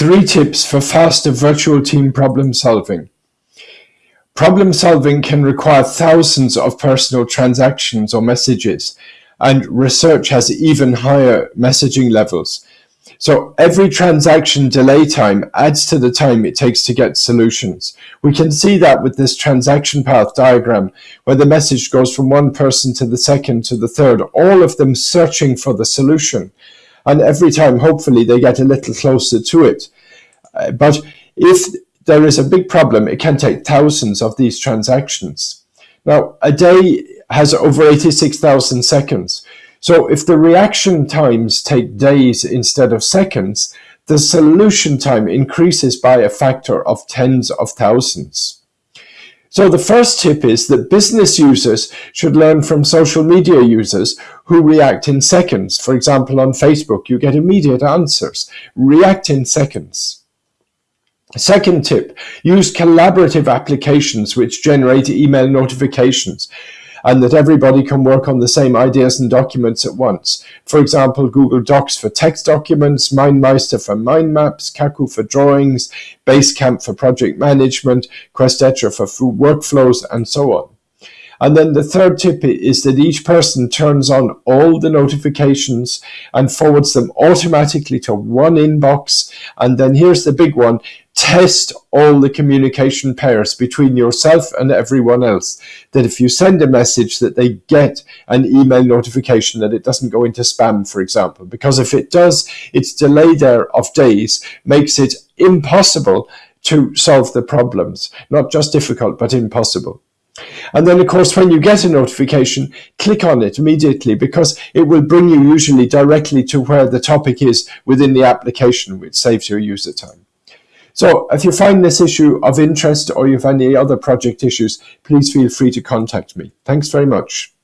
Three tips for faster virtual team problem solving. Problem solving can require thousands of personal transactions or messages, and research has even higher messaging levels. So every transaction delay time adds to the time it takes to get solutions. We can see that with this transaction path diagram, where the message goes from one person to the second to the third, all of them searching for the solution. And every time, hopefully, they get a little closer to it. Uh, but if there is a big problem, it can take thousands of these transactions. Now, a day has over 86,000 seconds. So if the reaction times take days instead of seconds, the solution time increases by a factor of tens of thousands. So the first tip is that business users should learn from social media users who react in seconds. For example, on Facebook, you get immediate answers. React in seconds. Second tip, use collaborative applications which generate email notifications and that everybody can work on the same ideas and documents at once. For example, Google Docs for text documents, MindMeister for mind maps, Cacoo for drawings, Basecamp for project management, Questetra for workflows, and so on. And then the third tip is that each person turns on all the notifications and forwards them automatically to one inbox. And then here's the big one, test all the communication pairs between yourself and everyone else. That if you send a message that they get an email notification that it doesn't go into spam, for example, because if it does, its delay there of days makes it impossible to solve the problems. Not just difficult, but impossible. And then, of course, when you get a notification, click on it immediately because it will bring you usually directly to where the topic is within the application, which saves your user time. So if you find this issue of interest or you have any other project issues, please feel free to contact me. Thanks very much.